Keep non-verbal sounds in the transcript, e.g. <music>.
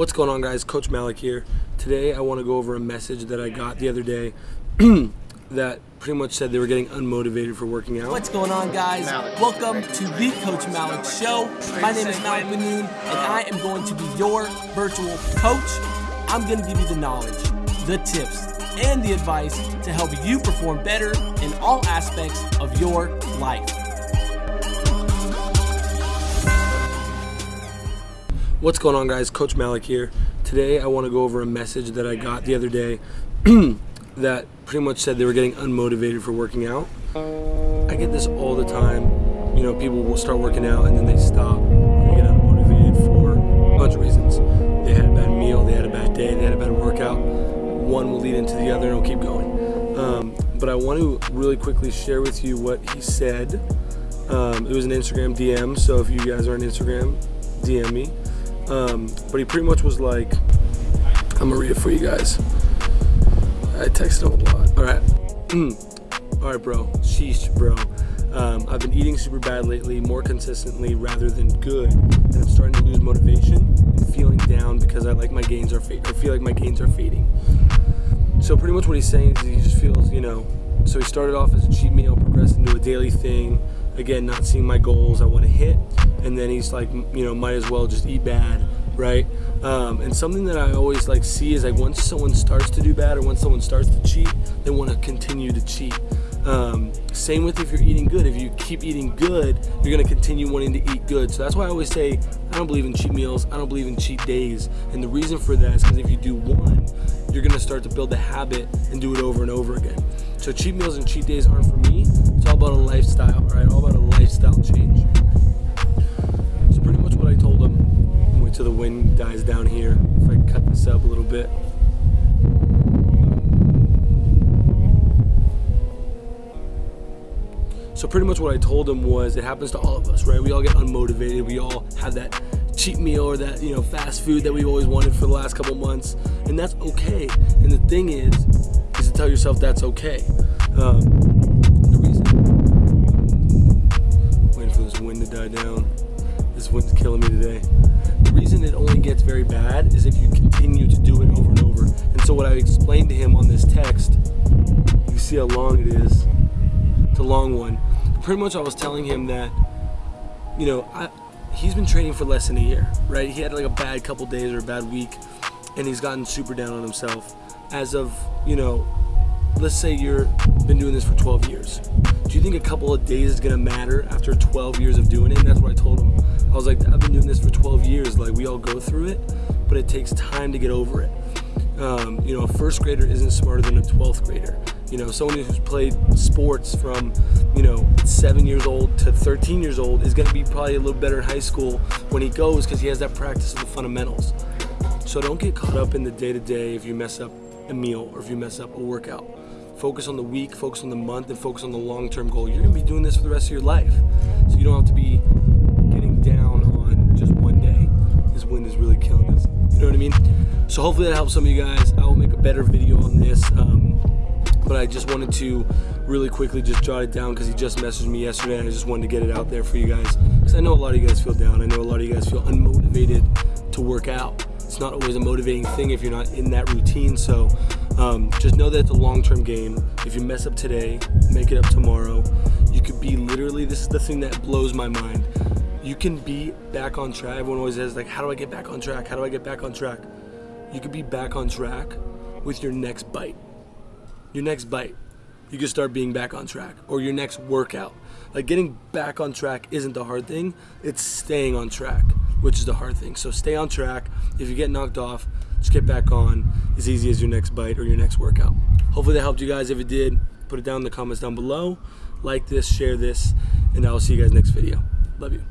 What's going on guys? Coach Malik here. Today I want to go over a message that I got the other day <clears throat> that pretty much said they were getting unmotivated for working out. What's going on guys? Welcome to the Coach Malik Show. My name is Malik Manoon and I am going to be your virtual coach. I'm going to give you the knowledge, the tips, and the advice to help you perform better in all aspects of your life. What's going on guys? Coach Malik here. Today I want to go over a message that I got the other day <clears throat> that pretty much said they were getting unmotivated for working out. I get this all the time. You know, people will start working out and then they stop. They get unmotivated for a bunch of reasons. They had a bad meal, they had a bad day, they had a bad workout. One will lead into the other and it'll keep going. Um, but I want to really quickly share with you what he said. Um, it was an Instagram DM, so if you guys are on Instagram, DM me. Um, but he pretty much was like, I'm gonna read it for you guys. I texted him a lot. All right. All right, bro. Sheesh, bro. Um, I've been eating super bad lately, more consistently rather than good, and I'm starting to lose motivation and feeling down because I like my gains are fading. I feel like my gains are fading. So pretty much what he's saying is he just feels, you know. So he started off as a cheat meal, progressed into a daily thing. Again, not seeing my goals I want to hit, and then he's like, you know, might as well just eat bad, right? Um, and something that I always like see is like once someone starts to do bad or once someone starts to cheat, they want to continue to cheat. Um, same with if you're eating good. If you keep eating good, you're gonna continue wanting to eat good. So that's why I always say I don't believe in cheat meals. I don't believe in cheat days. And the reason for that is because if you do one, you're gonna start to build the habit and do it over and over again. So cheat meals and cheat days aren't for me. It's all about a lifestyle, right? All about a lifestyle change. So pretty much what I told him. Wait till the wind dies down here. If I cut this up a little bit. So pretty much what I told him was it happens to all of us, right? We all get unmotivated. We all have that cheap meal or that, you know, fast food that we've always wanted for the last couple months. And that's okay. And the thing is, is to tell yourself that's okay. Um, the reason, waiting for this wind to die down. This wind's killing me today. The reason it only gets very bad is if you continue to do it over and over. And so what I explained to him on this text, you see how long it is. It's a long one. Pretty much I was telling him that, you know, I, he's been training for less than a year, right? He had like a bad couple days or a bad week, and he's gotten super down on himself. As of, you know, let's say you're been doing this for 12 years. Do you think a couple of days is gonna matter after 12 years of doing it? And that's what I told him. I was like, I've been doing this for 12 years. Like we all go through it, but it takes time to get over it. Um, you know, a first grader isn't smarter than a 12th grader. You know, someone who's played sports from, you know, seven years old to 13 years old is going to be probably a little better in high school when he goes because he has that practice of the fundamentals. So don't get caught up in the day to day if you mess up a meal or if you mess up a workout. Focus on the week, focus on the month, and focus on the long term goal. You're going to be doing this for the rest of your life. So you don't have to be getting down on just one day. This wind is really killing us. You know what I mean? So hopefully that helps some of you guys. I will make a better video on this. Um, but I just wanted to really quickly just jot it down because he just messaged me yesterday and I just wanted to get it out there for you guys because I know a lot of you guys feel down. I know a lot of you guys feel unmotivated to work out. It's not always a motivating thing if you're not in that routine. So um, just know that it's a long-term game. If you mess up today, make it up tomorrow. You could be literally, this is the thing that blows my mind. You can be back on track. Everyone always says like, how do I get back on track? How do I get back on track? You could be back on track with your next bite your next bite, you can start being back on track, or your next workout. Like getting back on track isn't the hard thing, it's staying on track, which is the hard thing. So stay on track. If you get knocked off, just get back on as easy as your next bite or your next workout. Hopefully that helped you guys. If it did, put it down in the comments down below. Like this, share this, and I will see you guys next video. Love you.